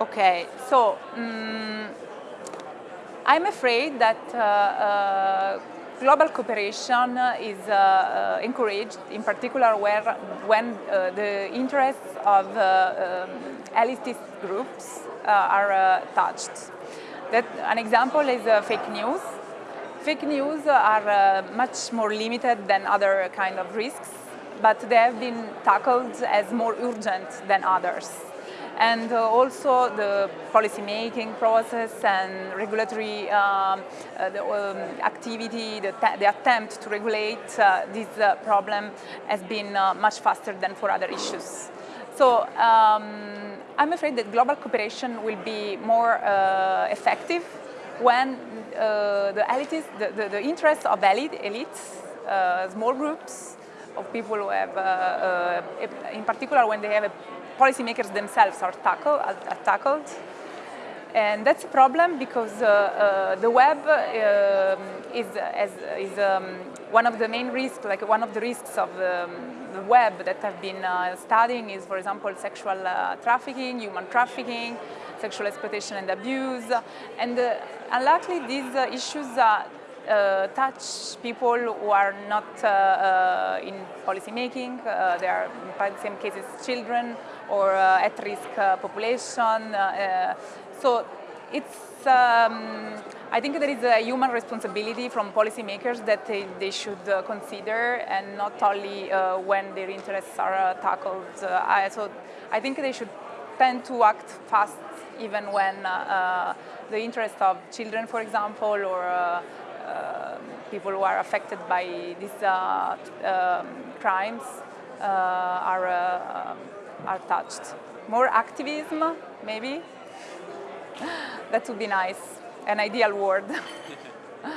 Okay, so um, I'm afraid that uh, uh, global cooperation is uh, uh encouraged, in particular where, when uh, the interests of uh, um, elitist groups are touched. That, an example is fake news. Fake news are much more limited than other kind of risks, but they have been tackled as more urgent than others and uh, also the policy making process and regulatory um, uh, the, um, activity, the, the, attempt to regulate uh, this uh, problem has been uh, much faster than for other issues. So um, I'm afraid that global cooperation will be more uh, effective when the elites, the, the, the, interests of elite, elites, small groups of people who have, in particular when they have a policymakers themselves are, tackle, are, tackled. And that's a problem because uh, uh, the web uh, is, as, is um, one of the main risks, like one of the risks of um, the web that I've been uh, studying is, for example, sexual uh, trafficking, human trafficking, sexual exploitation and abuse. And uh, unluckily, these issues uh, touch people who are not uh, uh, in policy making. they are in some cases children or at-risk population. so it's, um, I think there is a human responsibility from policymakers that they, they should uh, consider and not only uh, when their interests are uh, tackled. I, so I think they should tend to act fast even when the interest of children, for example, or um, people who are affected by these uh, um, crimes uh, are, uh, are touched. More activism, maybe? that would be nice, an ideal world.